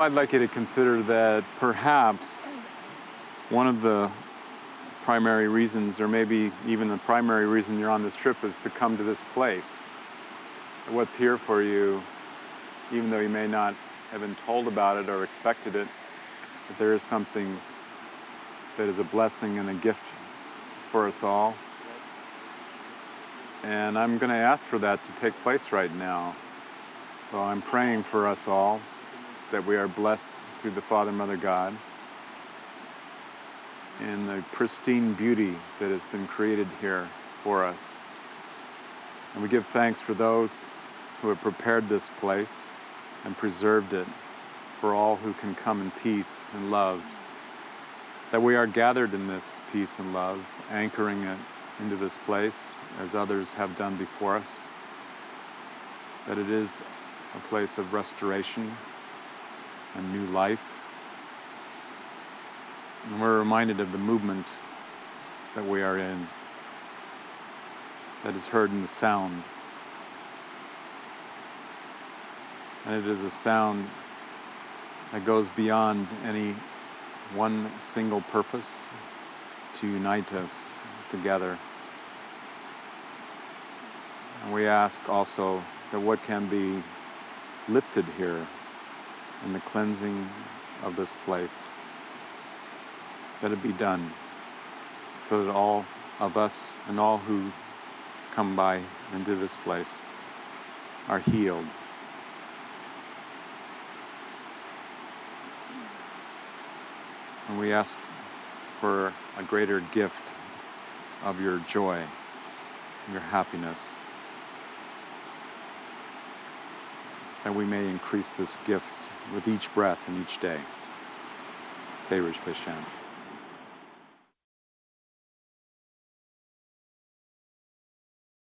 I'd like you to consider that perhaps one of the primary reasons, or maybe even the primary reason you're on this trip, is to come to this place. What's here for you, even though you may not have been told about it or expected it, that there is something that is a blessing and a gift for us all. And I'm going to ask for that to take place right now. So I'm praying for us all that we are blessed through the Father, Mother, God, and the pristine beauty that has been created here for us. And we give thanks for those who have prepared this place and preserved it for all who can come in peace and love. That we are gathered in this peace and love, anchoring it into this place as others have done before us. That it is a place of restoration and new life. And we're reminded of the movement that we are in, that is heard in the sound. And it is a sound that goes beyond any one single purpose to unite us together. And we ask also that what can be lifted here in the cleansing of this place, that it be done so that all of us and all who come by into this place are healed. And we ask for a greater gift of your joy, your happiness, that we may increase this gift with each breath and each day. Berush Bashan.